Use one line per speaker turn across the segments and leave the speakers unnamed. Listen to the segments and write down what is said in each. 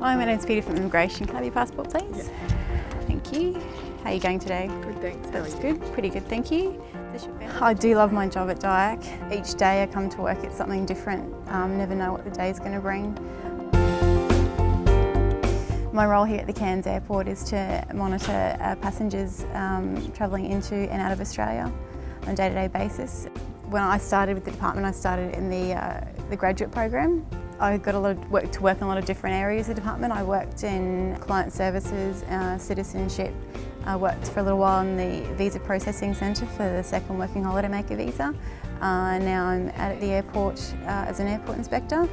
Hi, my name's Peter from Immigration. Can I have your passport, please?
Yeah.
Thank you. How are you going today?
Good, thanks.
That's good, pretty good, thank you. I do love my job at DIAC. Each day I come to work, it's something different. Um, never know what the day is going to bring. My role here at the Cairns Airport is to monitor uh, passengers um, travelling into and out of Australia on a day-to-day -day basis. When I started with the department, I started in the, uh, the graduate program. I got a lot of work to work in a lot of different areas of the department. I worked in client services, uh, citizenship. I worked for a little while in the Visa Processing Centre for the second working holiday maker visa. Uh, now I'm at the airport uh, as an airport inspector.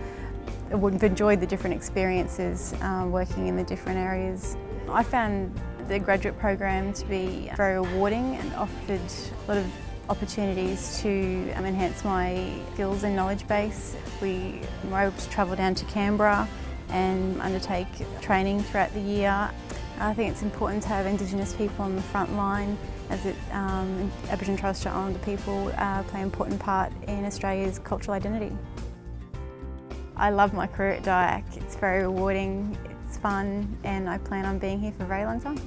I would have enjoyed the different experiences uh, working in the different areas. I found the graduate program to be very rewarding and offered a lot of opportunities to um, enhance my skills and knowledge base. We were able to travel down to Canberra and undertake training throughout the year. I think it's important to have Indigenous people on the front line as it, um, Aboriginal and Torres Strait Islander people uh, play an important part in Australia's cultural identity. I love my career at DIAC. It's very rewarding, it's fun and I plan on being here for a very long time.